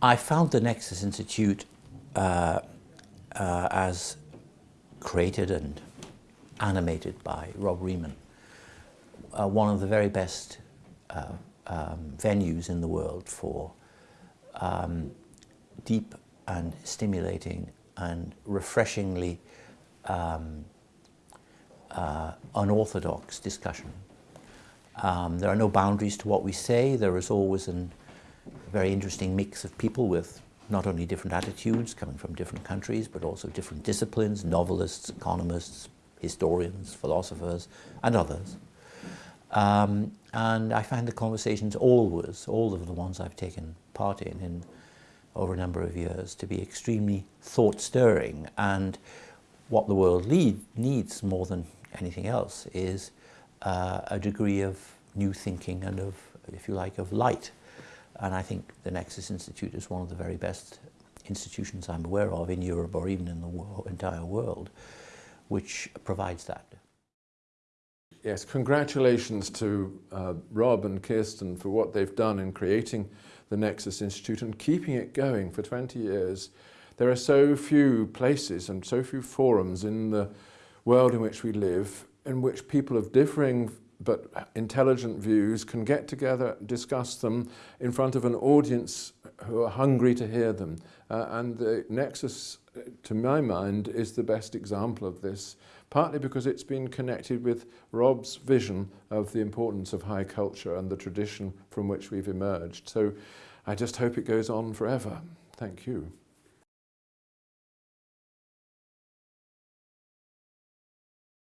I found the Nexus Institute uh, uh, as created and animated by Rob Riemen, uh, one of the very best uh, um, venues in the world for um, deep and stimulating and refreshingly um, uh, unorthodox discussion. Um, there are no boundaries to what we say. There is always a very interesting mix of people with not only different attitudes coming from different countries, but also different disciplines, novelists, economists, historians, philosophers, and others. Um, and I find the conversations always, all of the ones I've taken part in, in over a number of years, to be extremely thought-stirring. And what the world lead, needs more than anything else is uh, a degree of new thinking and of, if you like, of light. And I think the Nexus Institute is one of the very best institutions I'm aware of in Europe or even in the entire world, which provides that. Yes, congratulations to uh, Rob and Kirsten for what they've done in creating the Nexus Institute and keeping it going for 20 years. There are so few places and so few forums in the world in which we live in which people of differing but intelligent views can get together, discuss them in front of an audience who are hungry to hear them. Uh, and the Nexus, uh, to my mind, is the best example of this, partly because it's been connected with Rob's vision of the importance of high culture and the tradition from which we've emerged. So I just hope it goes on forever. Thank you.